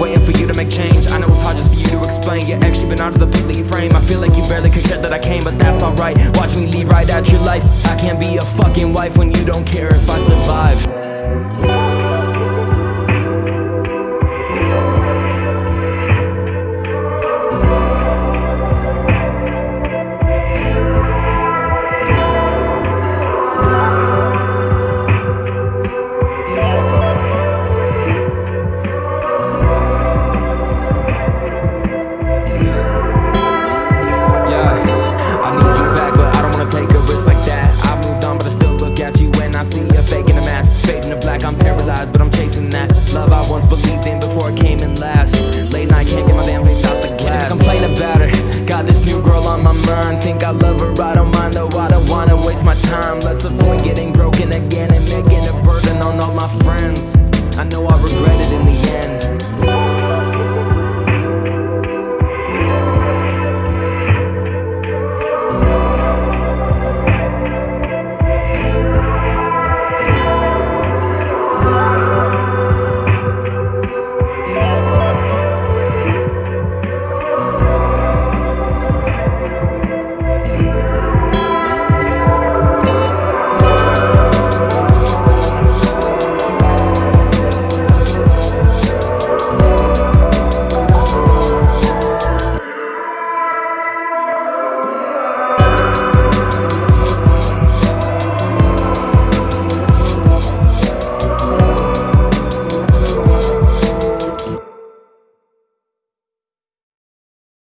waiting for you to make change. I know it's hard just for you to explain. You actually been out of the pit you frame. I feel like you barely can that I came But that's alright, watch me leave right at your life. I can't be a fucking wife when you don't care if I survive. in a mask, fading to black, I'm paralyzed, but I'm chasing that love I once believed in before it came in last. Late night, can't get my damn face out the glass. Complain about her, got this new girl on my mind. Think I love her, I don't mind though, I don't wanna waste my time. Let's avoid getting broken again and making a burden on all my friends. I know I regret it in the end.